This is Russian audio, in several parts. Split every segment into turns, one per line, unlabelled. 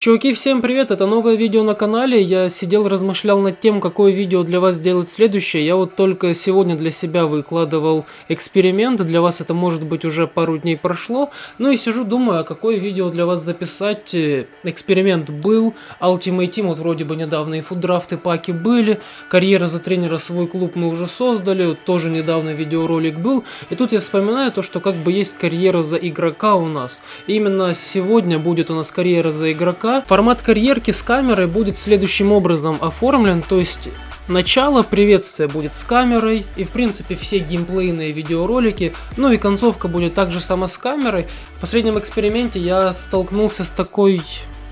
Чуваки, всем привет, это новое видео на канале, я сидел размышлял над тем, какое видео для вас сделать следующее, я вот только сегодня для себя выкладывал эксперимент, для вас это может быть уже пару дней прошло, ну и сижу думаю, а какое видео для вас записать, э, эксперимент был, Ultimate Team вот вроде бы недавно и фуддрафты паки были, карьера за тренера свой клуб мы уже создали, тоже недавно видеоролик был, и тут я вспоминаю то, что как бы есть карьера за игрока у нас, и именно сегодня будет у нас карьера за игрока, Формат карьерки с камерой будет следующим образом оформлен, то есть Начало приветствия будет с камерой, и в принципе все геймплейные видеоролики, ну и концовка будет также сама с камерой. В последнем эксперименте я столкнулся с такой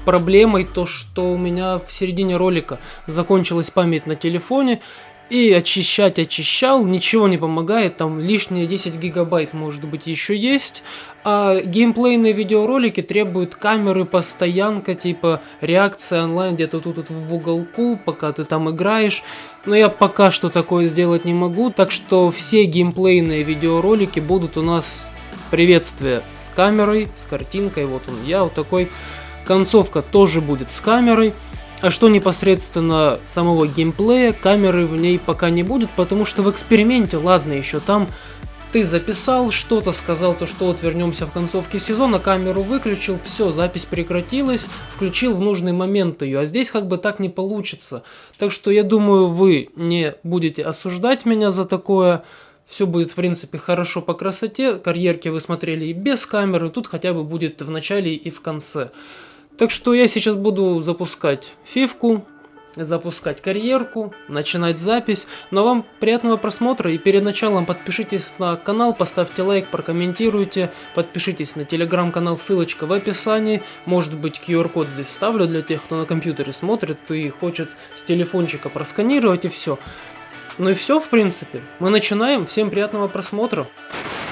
проблемой, то что у меня в середине ролика закончилась память на телефоне, и очищать очищал, ничего не помогает, там лишние 10 гигабайт может быть еще есть. А геймплейные видеоролики требуют камеры, постоянка, типа реакция онлайн где-то тут, тут в уголку, пока ты там играешь. Но я пока что такое сделать не могу, так что все геймплейные видеоролики будут у нас приветствие с камерой, с картинкой, вот он я, вот такой. Концовка тоже будет с камерой. А что непосредственно самого геймплея, камеры в ней пока не будет, потому что в эксперименте, ладно, еще там ты записал что-то, сказал то, что вот вернемся в концовке сезона, камеру выключил, все, запись прекратилась, включил в нужный момент ее, а здесь как бы так не получится. Так что я думаю, вы не будете осуждать меня за такое, все будет в принципе хорошо по красоте, карьерки вы смотрели и без камеры, тут хотя бы будет в начале и в конце. Так что я сейчас буду запускать фивку, запускать карьерку, начинать запись. Но вам приятного просмотра и перед началом подпишитесь на канал, поставьте лайк, прокомментируйте, подпишитесь на телеграм-канал, ссылочка в описании. Может быть QR-код здесь вставлю для тех, кто на компьютере смотрит и хочет с телефончика просканировать и все. Ну и все в принципе. Мы начинаем, всем приятного просмотра.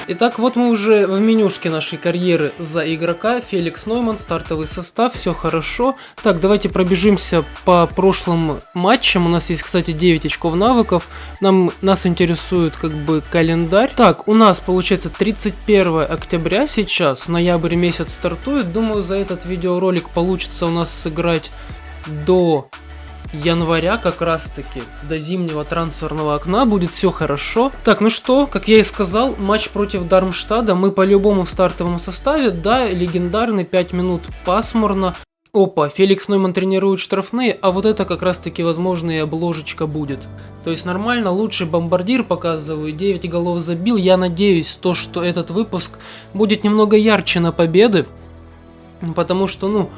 Итак, вот мы уже в менюшке нашей карьеры за игрока. Феликс Нойман, стартовый состав, все хорошо. Так, давайте пробежимся по прошлым матчам. У нас есть, кстати, 9 очков навыков. Нам, нас интересует как бы календарь. Так, у нас получается 31 октября сейчас, ноябрь месяц стартует. Думаю, за этот видеоролик получится у нас сыграть до января как раз таки до зимнего трансферного окна будет все хорошо. Так, ну что, как я и сказал, матч против Дармштада мы по-любому в стартовом составе, да, легендарный 5 минут пасмурно. Опа, Феликс Нойман тренирует штрафные, а вот это как раз таки возможно и обложечка будет. То есть нормально, лучший бомбардир показываю, 9 голов забил. Я надеюсь, то, что этот выпуск будет немного ярче на победы. Потому что, ну,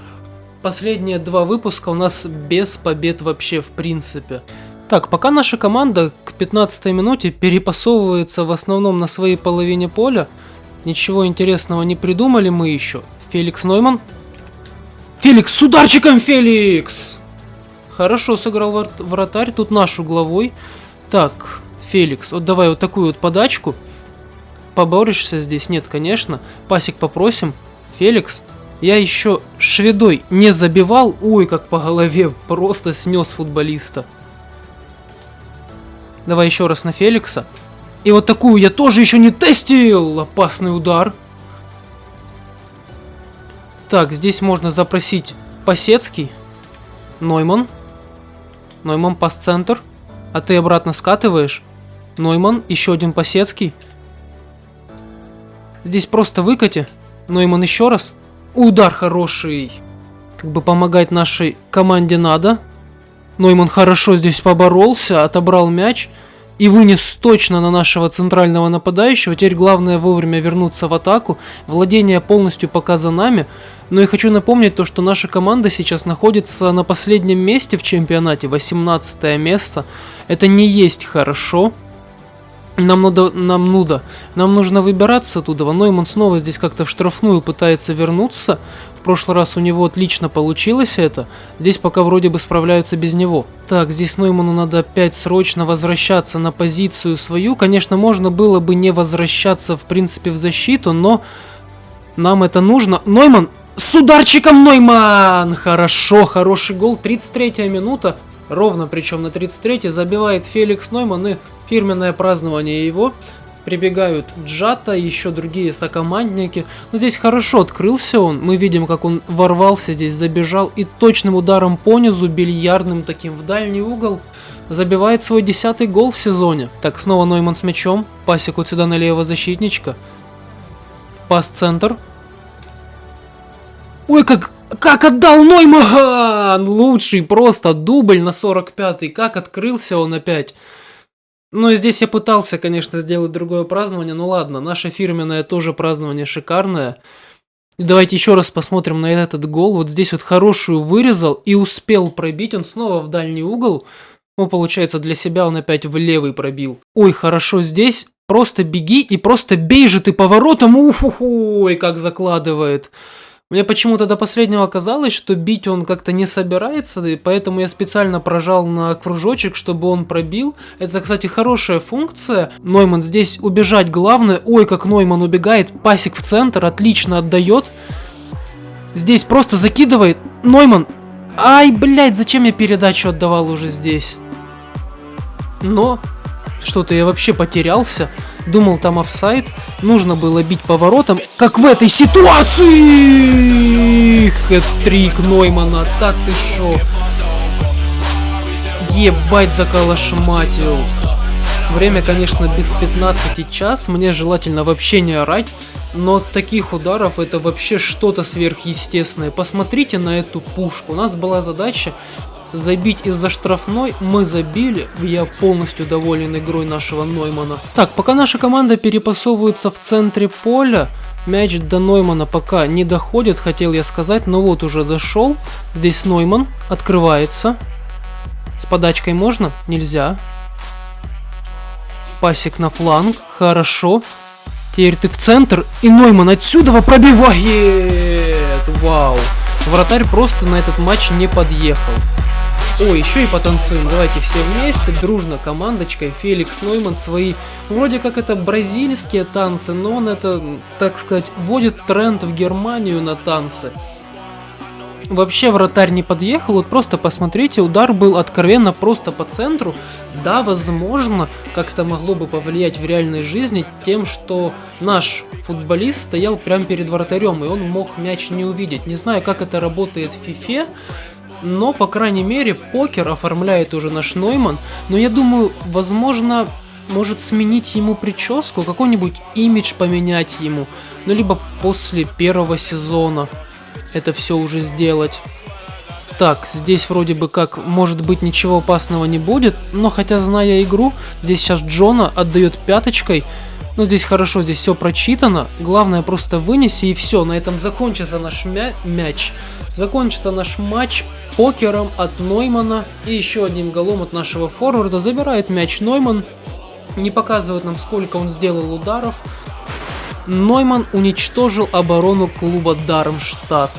последние два выпуска у нас без побед вообще в принципе. Так, пока наша команда к 15 минуте перепасовывается в основном на своей половине поля, ничего интересного не придумали мы еще. Феликс Нойман. Феликс с ударчиком, Феликс! Хорошо сыграл вратарь, тут наш угловой. Так, Феликс, вот давай вот такую вот подачку. Поборешься здесь? Нет, конечно. Пасик попросим. Феликс, я еще шведой не забивал. Ой, как по голове просто снес футболиста. Давай еще раз на Феликса. И вот такую я тоже еще не тестил. Опасный удар. Так, здесь можно запросить Пасецкий. Нойман. Нойман пас-центр. А ты обратно скатываешь. Нойман, еще один Пасецкий. Здесь просто выкати. Нойман еще раз. Удар хороший. Как бы помогать нашей команде надо. Нойман хорошо здесь поборолся, отобрал мяч и вынес точно на нашего центрального нападающего. Теперь главное вовремя вернуться в атаку. Владение полностью пока за нами. Но я хочу напомнить то, что наша команда сейчас находится на последнем месте в чемпионате, 18 место. Это не есть хорошо. Нам надо, нам нуда. Нам нужно выбираться оттуда. Нойман снова здесь как-то в штрафную пытается вернуться. В прошлый раз у него отлично получилось это. Здесь пока вроде бы справляются без него. Так, здесь Нойману надо опять срочно возвращаться на позицию свою. Конечно, можно было бы не возвращаться в принципе в защиту, но нам это нужно. Нойман! С ударчиком Нойман! Хорошо, хороший гол. 33 минута. Ровно причем на 33 забивает Феликс Нойман и фирменное празднование его. Прибегают Джата, еще другие сокомандники. Но здесь хорошо открылся он. Мы видим, как он ворвался здесь, забежал и точным ударом по низу, бильярдным таким в дальний угол, забивает свой десятый гол в сезоне. Так, снова Нойман с мячом. Пасик вот сюда на левого защитничка. Пас-центр. Ой, как, как отдал Нойман! Лучший просто дубль на 45-й. Как открылся он опять. Ну и здесь я пытался, конечно, сделать другое празднование. Ну ладно, наше фирменное тоже празднование шикарное. Давайте еще раз посмотрим на этот гол. Вот здесь вот хорошую вырезал и успел пробить. Он снова в дальний угол. Ну, получается, для себя он опять в левый пробил. Ой, хорошо здесь. Просто беги и просто бей же ты поворотом. Ух-ой, как закладывает. Мне почему-то до последнего казалось, что бить он как-то не собирается, и поэтому я специально прожал на кружочек, чтобы он пробил. Это, кстати, хорошая функция. Нойман здесь убежать главное. Ой, как Нойман убегает. Пасик в центр, отлично отдает. Здесь просто закидывает. Нойман. Ай, блядь, зачем я передачу отдавал уже здесь? Но что-то я вообще потерялся. Думал, там офсайд. Нужно было бить поворотом. Как в этой ситуации! Хэт-трик Ноймана. Так ты шо? Ебать заколошматил. Время, конечно, без 15 час. Мне желательно вообще не орать. Но от таких ударов это вообще что-то сверхъестественное. Посмотрите на эту пушку. У нас была задача забить из-за штрафной мы забили. Я полностью доволен игрой нашего Ноймана. Так, пока наша команда перепасовывается в центре поля, мяч до Ноймана пока не доходит, хотел я сказать, но вот уже дошел. Здесь Нойман открывается. С подачкой можно? Нельзя. Пасик на фланг. Хорошо. Теперь ты в центр, и Нойман отсюда пробивает. Вау. Вратарь просто на этот матч не подъехал. О, еще и потанцуем. Давайте все вместе, дружно, командочкой. Феликс Нойман свои, вроде как это бразильские танцы, но он это, так сказать, вводит тренд в Германию на танцы. Вообще вратарь не подъехал, вот просто посмотрите, удар был откровенно просто по центру. Да, возможно, как-то могло бы повлиять в реальной жизни тем, что наш футболист стоял прямо перед вратарем, и он мог мяч не увидеть. Не знаю, как это работает в фифе, но, по крайней мере, покер оформляет уже наш Нойман. Но я думаю, возможно, может сменить ему прическу, какой-нибудь имидж поменять ему. Ну, либо после первого сезона это все уже сделать. Так, здесь вроде бы как, может быть, ничего опасного не будет, но хотя, зная игру, здесь сейчас Джона отдает пяточкой, но здесь хорошо, здесь все прочитано, главное просто вынеси и все, на этом закончится наш мя мяч. Закончится наш матч покером от Ноймана и еще одним голом от нашего форварда. Забирает мяч Нойман. Не показывает нам, сколько он сделал ударов. Нойман уничтожил оборону клуба Дармштадт,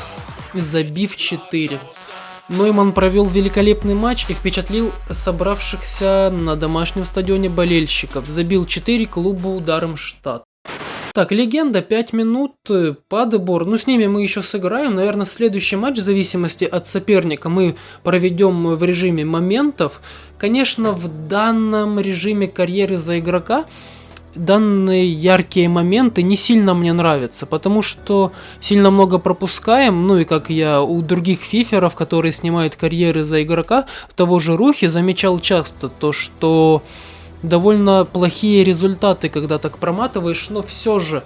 забив 4. Нойман провел великолепный матч и впечатлил собравшихся на домашнем стадионе болельщиков. Забил 4 клубу Дармштадт. Так, легенда, 5 минут, э, Падебор, ну с ними мы еще сыграем, наверное, следующий матч в зависимости от соперника мы проведем в режиме моментов. Конечно, в данном режиме карьеры за игрока данные яркие моменты не сильно мне нравятся, потому что сильно много пропускаем, ну и как я у других фиферов, которые снимают карьеры за игрока, того же Рухи замечал часто то, что довольно плохие результаты, когда так проматываешь, но все же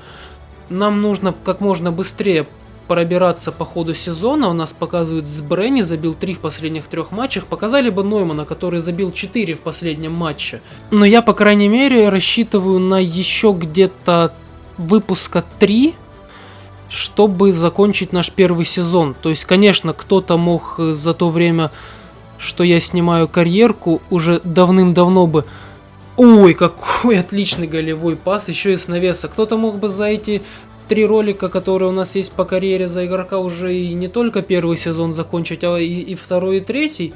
нам нужно как можно быстрее пробираться по ходу сезона. У нас показывают с Бренни, забил 3 в последних трех матчах. Показали бы Ноймана, который забил 4 в последнем матче. Но я, по крайней мере, рассчитываю на еще где-то выпуска 3, чтобы закончить наш первый сезон. То есть, конечно, кто-то мог за то время, что я снимаю карьерку, уже давным-давно бы Ой, какой отличный голевой пас, еще и с навеса. Кто-то мог бы за эти три ролика, которые у нас есть по карьере за игрока, уже и не только первый сезон закончить, а и, и второй, и третий.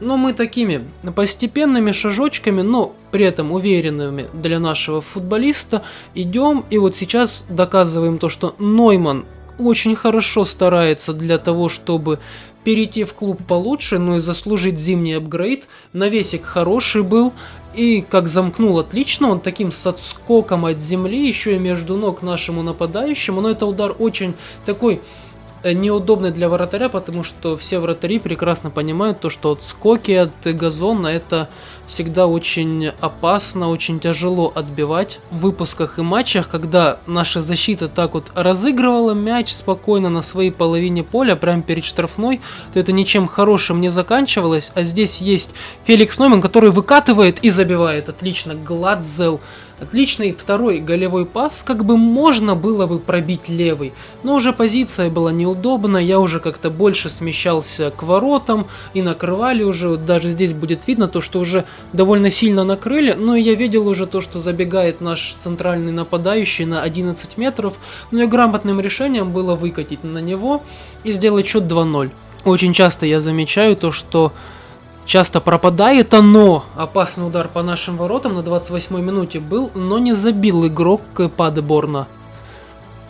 Но мы такими постепенными шажочками, но при этом уверенными для нашего футболиста идем. И вот сейчас доказываем то, что Нойман очень хорошо старается для того, чтобы перейти в клуб получше, ну и заслужить зимний апгрейд. Навесик хороший был, и как замкнул отлично, он таким с отскоком от земли, еще и между ног нашему нападающему, но это удар очень такой неудобный для вратаря, потому что все вратари прекрасно понимают то, что отскоки от газона это всегда очень опасно, очень тяжело отбивать в выпусках и матчах, когда наша защита так вот разыгрывала мяч спокойно на своей половине поля, прямо перед штрафной, то это ничем хорошим не заканчивалось, а здесь есть Феликс Нойман, который выкатывает и забивает. Отлично, Гладзел Отличный второй голевой пас, как бы можно было бы пробить левый, но уже позиция была неудобна, я уже как-то больше смещался к воротам и накрывали уже, вот даже здесь будет видно то, что уже довольно сильно накрыли, но я видел уже то, что забегает наш центральный нападающий на 11 метров, но и грамотным решением было выкатить на него и сделать счет 2-0. Очень часто я замечаю то, что часто пропадает оно. Опасный удар по нашим воротам на 28 минуте был, но не забил игрок Падеборна.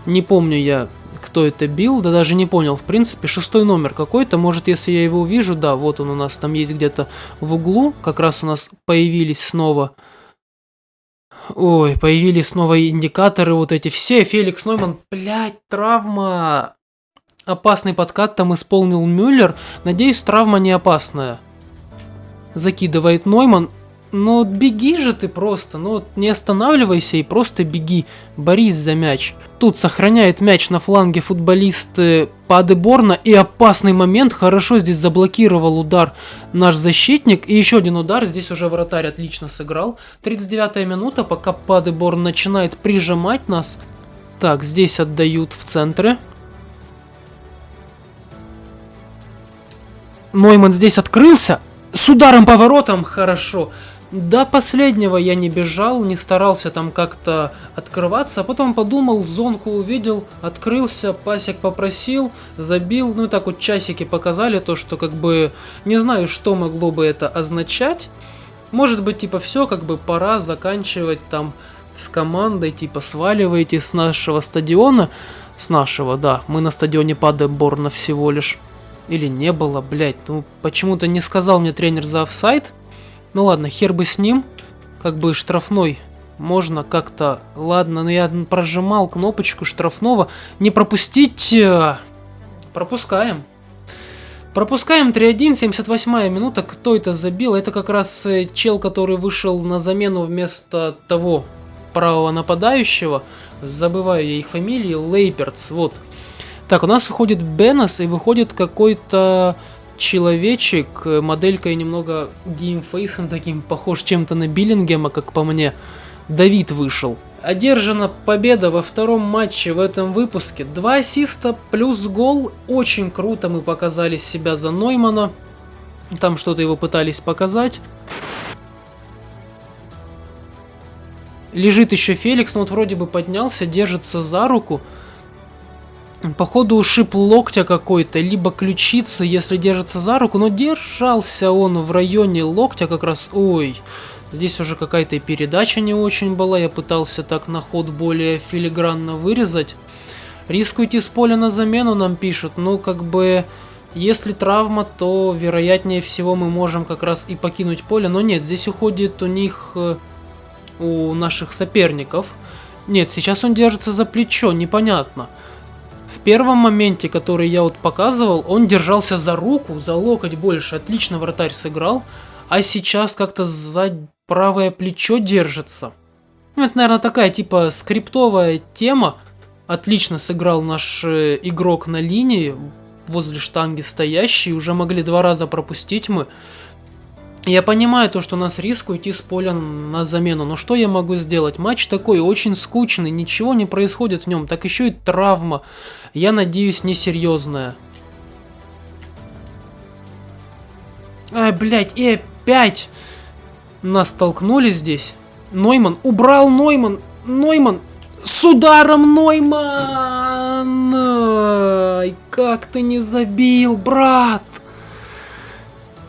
Не помню я, кто это бил, да даже не понял. В принципе, шестой номер какой-то. Может, если я его увижу, да, вот он у нас там есть где-то в углу. Как раз у нас появились снова... Ой, появились снова индикаторы вот эти все. Феликс Нойман, блядь, травма. Опасный подкат там исполнил Мюллер. Надеюсь, травма не опасная закидывает Нойман. Но беги же ты просто, ну не останавливайся и просто беги, борись за мяч. Тут сохраняет мяч на фланге футболист Падеборна и опасный момент, хорошо здесь заблокировал удар наш защитник. И еще один удар, здесь уже вратарь отлично сыграл. 39 минута, пока Падеборн начинает прижимать нас. Так, здесь отдают в центре. Нойман здесь открылся, с ударом поворотом хорошо. До последнего я не бежал, не старался там как-то открываться, а потом подумал, зонку увидел, открылся, пасек попросил, забил, ну и так вот часики показали то, что как бы не знаю, что могло бы это означать. Может быть, типа, все, как бы пора заканчивать там с командой, типа, сваливайте с нашего стадиона, с нашего, да, мы на стадионе Падеборна всего лишь. Или не было, блять. Ну, почему-то не сказал мне тренер за офсайд. Ну ладно, хер бы с ним. Как бы штрафной можно как-то... Ладно, но я прожимал кнопочку штрафного. Не пропустить... Э, пропускаем. Пропускаем 3-1, 78 минута. Кто это забил? Это как раз э, чел, который вышел на замену вместо того правого нападающего. Забываю я их фамилии. Лейперц, вот. Так, у нас выходит Бенос и выходит какой-то человечек, моделькой немного геймфейсом таким, похож чем-то на Беллингема, как по мне. Давид вышел. Одержана победа во втором матче в этом выпуске. Два ассиста плюс гол. Очень круто мы показали себя за Ноймана. Там что-то его пытались показать. Лежит еще Феликс, но вот вроде бы поднялся, держится за руку. Походу ушиб локтя какой-то, либо ключицы, если держится за руку, но держался он в районе локтя как раз, ой, здесь уже какая-то передача не очень была, я пытался так на ход более филигранно вырезать. Риск уйти с поля на замену нам пишут, ну как бы, если травма, то вероятнее всего мы можем как раз и покинуть поле, но нет, здесь уходит у них, э, у наших соперников. Нет, сейчас он держится за плечо, непонятно. В первом моменте, который я вот показывал, он держался за руку, за локоть больше. Отлично вратарь сыграл. А сейчас как-то за правое плечо держится. Ну, это, наверное, такая типа скриптовая тема. Отлично сыграл наш э, игрок на линии, возле штанги стоящий. Уже могли два раза пропустить мы. Я понимаю то, что у нас риск уйти с поля на замену, но что я могу сделать? Матч такой очень скучный, ничего не происходит в нем, так еще и травма. Я надеюсь, несерьезная. Ай, блядь, и опять нас столкнули здесь. Нойман, убрал Нойман, Нойман, с ударом Нойман! Ай, как ты не забил, брат!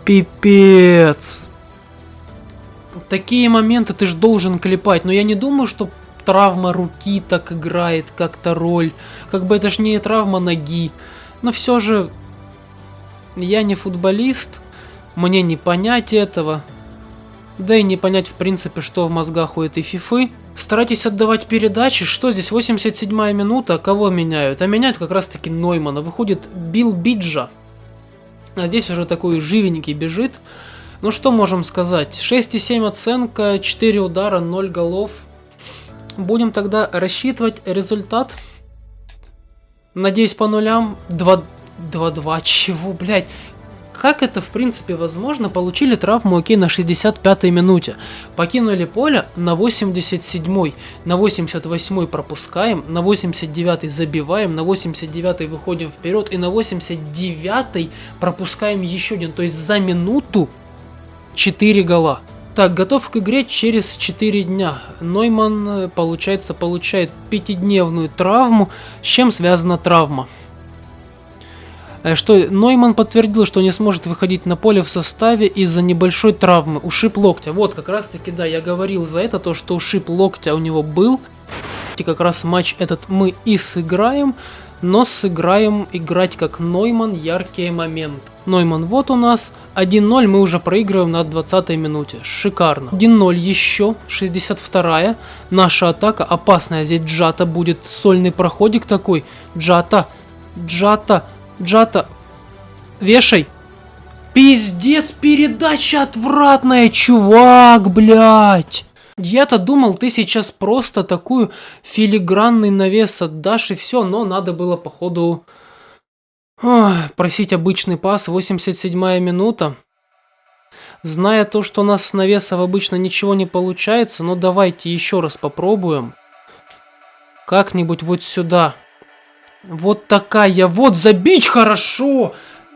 Пипец. Такие моменты ты ж должен клепать, но я не думаю, что травма руки так играет как-то роль. Как бы это ж не травма ноги. Но все же я не футболист, мне не понять этого. Да и не понять в принципе, что в мозгах у этой фифы. Старайтесь отдавать передачи. Что здесь? 87 минута. Кого меняют? А меняют как раз таки Ноймана. Выходит Билл Биджа. А здесь уже такой живенький бежит. Ну что можем сказать? 6,7 оценка, 4 удара, 0 голов. Будем тогда рассчитывать результат. Надеюсь по нулям. 2-2. Чего, блядь? Как это в принципе возможно? Получили травму окей на 65-й минуте. Покинули поле на 87-й. На 88-й пропускаем. На 89-й забиваем. На 89-й выходим вперед. И на 89-й пропускаем еще один. То есть за минуту 4 гола. Так, готов к игре через 4 дня. Нойман, э, получается, получает пятидневную травму. С чем связана травма? Э, что Нойман подтвердил, что не сможет выходить на поле в составе из-за небольшой травмы, ушиб локтя. Вот, как раз таки, да, я говорил за это, то, что ушиб локтя у него был. И как раз матч этот мы и сыграем, но сыграем играть как Нойман яркий момент. Нойман вот у нас, 1-0 мы уже проигрываем на 20 минуте, шикарно. 1-0 еще, 62-я, наша атака опасная, здесь Джата будет, сольный проходик такой, Джата, Джата, Джата, вешай. Пиздец, передача отвратная, чувак, блядь. Я-то думал, ты сейчас просто такую филигранный навес отдашь и все, но надо было походу Ой, просить обычный пас, 87 минута. Зная то, что у нас с навесов обычно ничего не получается, но давайте еще раз попробуем. Как-нибудь вот сюда. Вот такая вот, забить хорошо!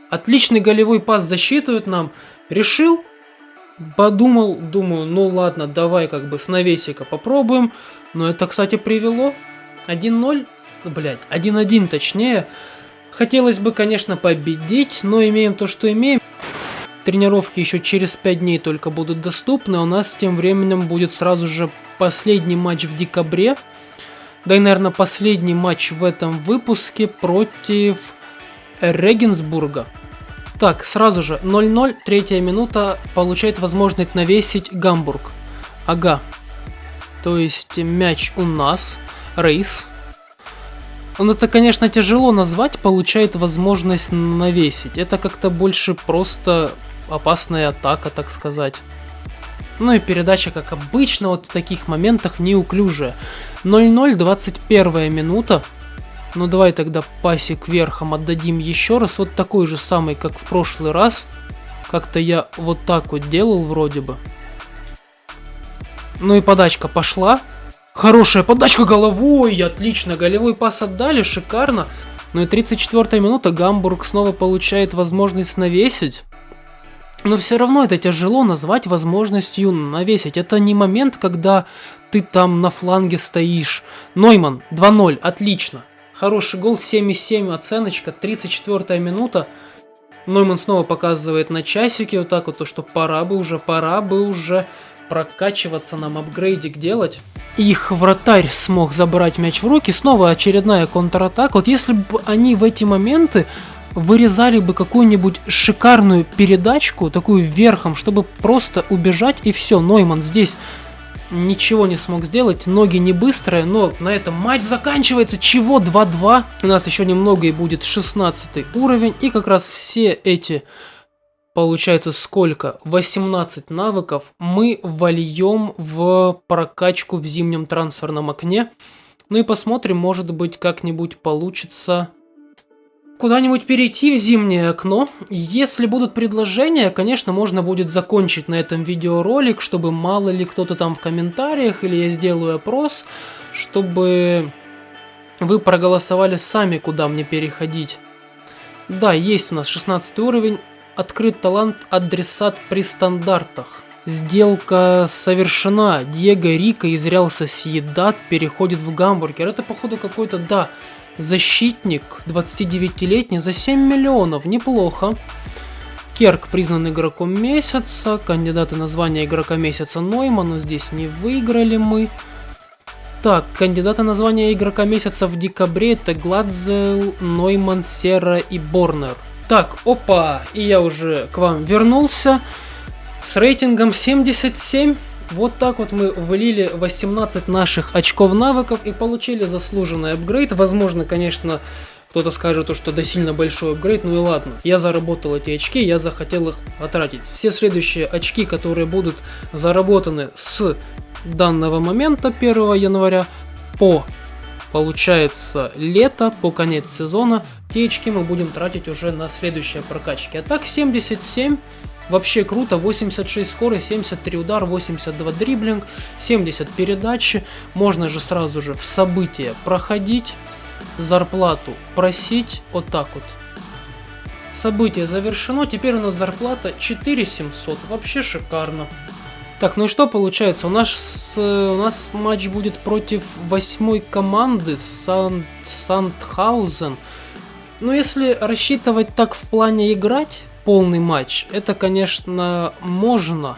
Отличный голевой пас засчитывают нам. Решил? Подумал, думаю, ну ладно, давай как бы с навесика попробуем. Но это, кстати, привело. 1-0, блять, 1-1 точнее. Хотелось бы, конечно, победить, но имеем то, что имеем. Тренировки еще через 5 дней только будут доступны, а у нас тем временем будет сразу же последний матч в декабре да и, наверное, последний матч в этом выпуске против Регенсбурга. Так, сразу же 0-0, третья минута, получает возможность навесить Гамбург. Ага. То есть мяч у нас, рейс. Он это, конечно, тяжело назвать, получает возможность навесить. Это как-то больше просто опасная атака, так сказать. Ну и передача, как обычно, вот в таких моментах неуклюжая. 0-0, 21 минута. Ну давай тогда пасик верхом отдадим еще раз. Вот такой же самый, как в прошлый раз. Как-то я вот так вот делал вроде бы. Ну и подачка пошла. Хорошая подачка головой, отлично. Голевой пас отдали, шикарно. Ну и 34 минута, Гамбург снова получает возможность навесить. Но все равно это тяжело назвать возможностью навесить. Это не момент, когда ты там на фланге стоишь. Нойман, 2-0, отлично. Хороший гол, 7,7 оценочка, 34 минута. Нойман снова показывает на часике вот так вот, то, что пора бы уже, пора бы уже прокачиваться нам, апгрейдик делать. Их вратарь смог забрать мяч в руки, снова очередная контратака. Вот если бы они в эти моменты вырезали бы какую-нибудь шикарную передачку, такую верхом, чтобы просто убежать и все. Нойман здесь ничего не смог сделать, ноги не быстрые, но на этом матч заканчивается. Чего? 2-2. У нас еще немного и будет 16 уровень, и как раз все эти, получается сколько? 18 навыков мы вольем в прокачку в зимнем трансферном окне. Ну и посмотрим, может быть как-нибудь получится куда-нибудь перейти в зимнее окно. Если будут предложения, конечно, можно будет закончить на этом видеоролик, чтобы мало ли кто-то там в комментариях, или я сделаю опрос, чтобы вы проголосовали сами, куда мне переходить. Да, есть у нас 16 уровень, открыт талант адресат при стандартах. Сделка совершена. Диего Рика из Реал Соседат переходит в гамбургер. Это, походу, какой-то, да, Защитник, 29-летний, за 7 миллионов, неплохо. Керк признан игроком месяца, кандидаты на звание игрока месяца Нойма, но здесь не выиграли мы. Так, кандидаты на звание игрока месяца в декабре это Гладзел, Нойман, Сера и Борнер. Так, опа, и я уже к вам вернулся с рейтингом 77. Вот так вот мы вылили 18 наших очков навыков и получили заслуженный апгрейд. Возможно, конечно, кто-то скажет, что да сильно большой апгрейд, ну и ладно. Я заработал эти очки, я захотел их потратить. Все следующие очки, которые будут заработаны с данного момента 1 января по получается лето, по конец сезона, те очки мы будем тратить уже на следующие прокачки. А так 77 Вообще круто, 86 скорость, 73 удар, 82 дриблинг, 70 передачи. Можно же сразу же в события проходить, зарплату просить, вот так вот. Событие завершено, теперь у нас зарплата 4700, вообще шикарно. Так, ну и что получается? У нас, у нас матч будет против восьмой команды Сан, Сандхаузен. Ну, если рассчитывать так в плане играть, полный матч, это, конечно, можно.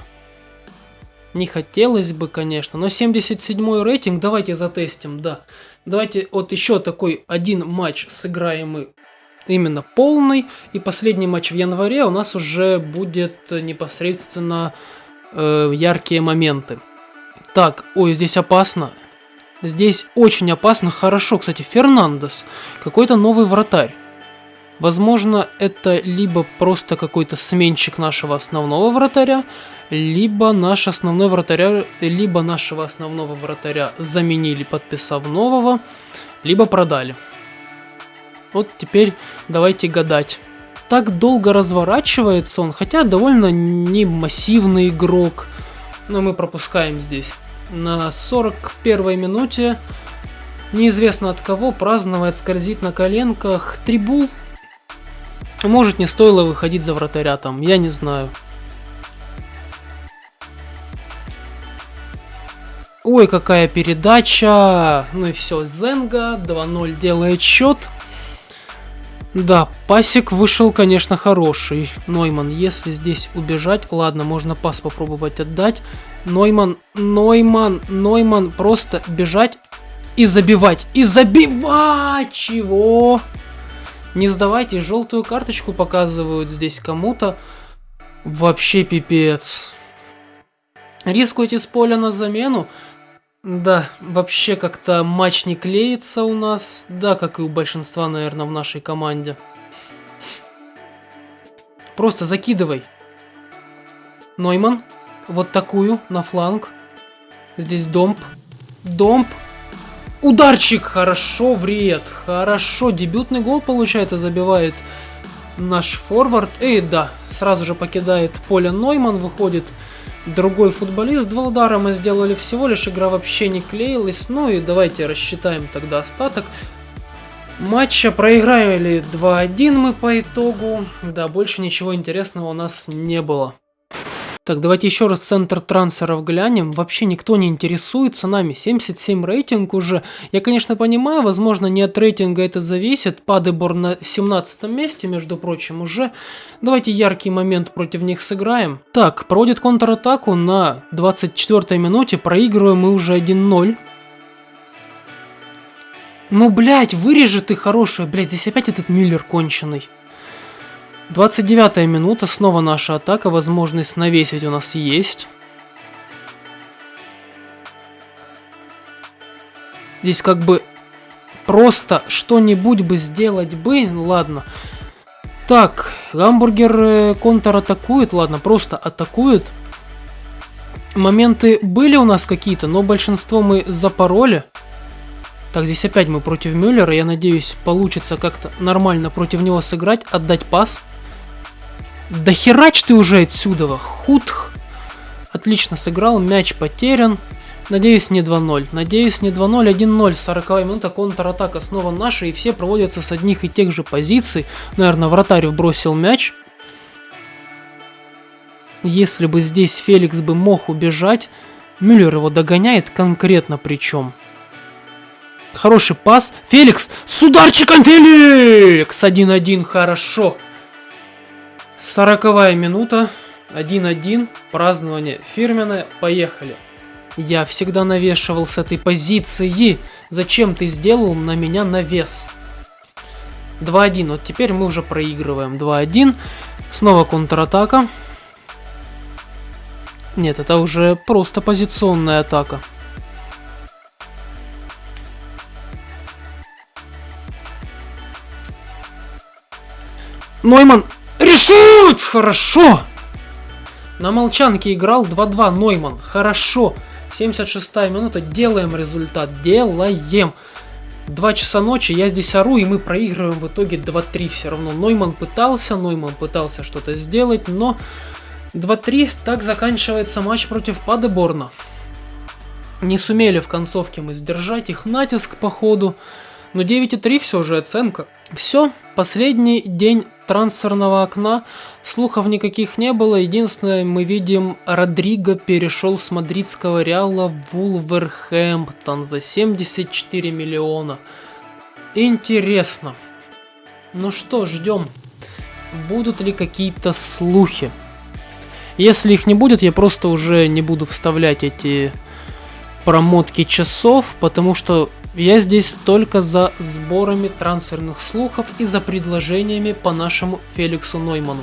Не хотелось бы, конечно, но 77 рейтинг, давайте затестим, да. Давайте вот еще такой один матч сыграем мы именно полный. И последний матч в январе у нас уже будет непосредственно э, яркие моменты. Так, ой, здесь опасно. Здесь очень опасно. Хорошо, кстати, Фернандес. Какой-то новый вратарь. Возможно, это либо просто какой-то сменщик нашего основного вратаря, либо наш основной вратаря, либо нашего основного вратаря заменили, подписав нового, либо продали. Вот теперь давайте гадать так долго разворачивается он, хотя довольно не массивный игрок. Но мы пропускаем здесь. На 41 минуте неизвестно от кого праздновает, скользит на коленках Трибул. Может не стоило выходить за вратаря там, я не знаю. Ой, какая передача. Ну и все, Зенга 2-0 делает счет. Да, пасик вышел, конечно, хороший. Нойман, если здесь убежать, ладно, можно пас попробовать отдать. Нойман, Нойман, Нойман, просто бежать и забивать. И забивать! Чего? Не сдавайте, желтую карточку показывают здесь кому-то. Вообще пипец. Рискуйте с поля на замену. Да, вообще как-то матч не клеится у нас. Да, как и у большинства, наверное, в нашей команде. Просто закидывай. Нойман. Вот такую на фланг. Здесь домп. Домп. Ударчик. Хорошо, вред. Хорошо. Дебютный гол, получается, забивает наш форвард. И да, сразу же покидает поле Нойман. Выходит другой футболист. Два удара мы сделали всего лишь, игра вообще не клеилась. Ну и давайте рассчитаем тогда остаток. Матча проиграли 2-1 мы по итогу. Да, больше ничего интересного у нас не было. Так, давайте еще раз центр трансферов глянем. Вообще никто не интересуется нами. 77 рейтинг уже. Я, конечно, понимаю, возможно, не от рейтинга это зависит. Падебор на 17 месте, между прочим, уже. Давайте яркий момент против них сыграем. Так, проводит контратаку на 24 минуте. Проигрываем мы уже 1-0. Ну, блядь, вырежи ты хорошая. Блядь, здесь опять этот Миллер конченый. 29 минута, снова наша атака, возможность навесить у нас есть. Здесь как бы просто что-нибудь бы сделать бы, ладно. Так, гамбургер э, контратакует, ладно, просто атакует. Моменты были у нас какие-то, но большинство мы запороли. Так, здесь опять мы против Мюллера, я надеюсь, получится как-то нормально против него сыграть, отдать пас. Да херач ты уже отсюда, худх. Отлично сыграл, мяч потерян. Надеюсь, не 2-0. Надеюсь, не 2-0, 1-0. 40 минута, контратака снова наша, и все проводятся с одних и тех же позиций. Наверное, вратарь бросил мяч. Если бы здесь Феликс бы мог убежать, Мюллер его догоняет конкретно причем. Хороший пас. Феликс с ударчиком Феликс! 1-1, хорошо. Сороковая минута. 1-1. Празднование фирменное. Поехали. Я всегда навешивал с этой позиции. Зачем ты сделал на меня навес? 2-1. Вот теперь мы уже проигрываем. 2-1. Снова контратака. Нет, это уже просто позиционная атака. Нойман решит! Хорошо! На молчанке играл 2-2 Нойман. Хорошо. 76 минута. Делаем результат. Делаем. 2 часа ночи, я здесь ору, и мы проигрываем в итоге 2-3 все равно. Нойман пытался, Нойман пытался что-то сделать, но 2-3, так заканчивается матч против Падеборна. Не сумели в концовке мы сдержать их натиск по ходу, но 9,3 все же оценка. Все, последний день трансферного окна, слухов никаких не было. Единственное, мы видим, Родриго перешел с мадридского Реала в Вулверхэмптон за 74 миллиона. Интересно. Ну что, ждем. Будут ли какие-то слухи? Если их не будет, я просто уже не буду вставлять эти промотки часов, потому что я здесь только за сборами трансферных слухов и за предложениями по нашему Феликсу Нойману.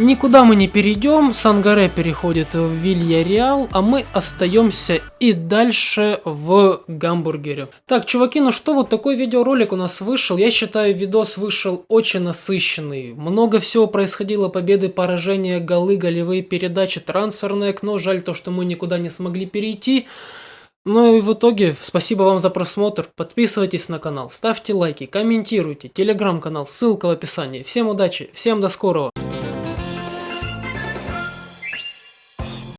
Никуда мы не перейдем, Сангаре переходит в Вильяреал, а мы остаемся и дальше в Гамбургере. Так, чуваки, ну что, вот такой видеоролик у нас вышел. Я считаю, видос вышел очень насыщенный. Много всего происходило, победы, поражения, голы, голевые передачи, трансферное окно. Жаль то, что мы никуда не смогли перейти. Ну и в итоге, спасибо вам за просмотр, подписывайтесь на канал, ставьте лайки, комментируйте, телеграм-канал, ссылка в описании. Всем удачи, всем до скорого.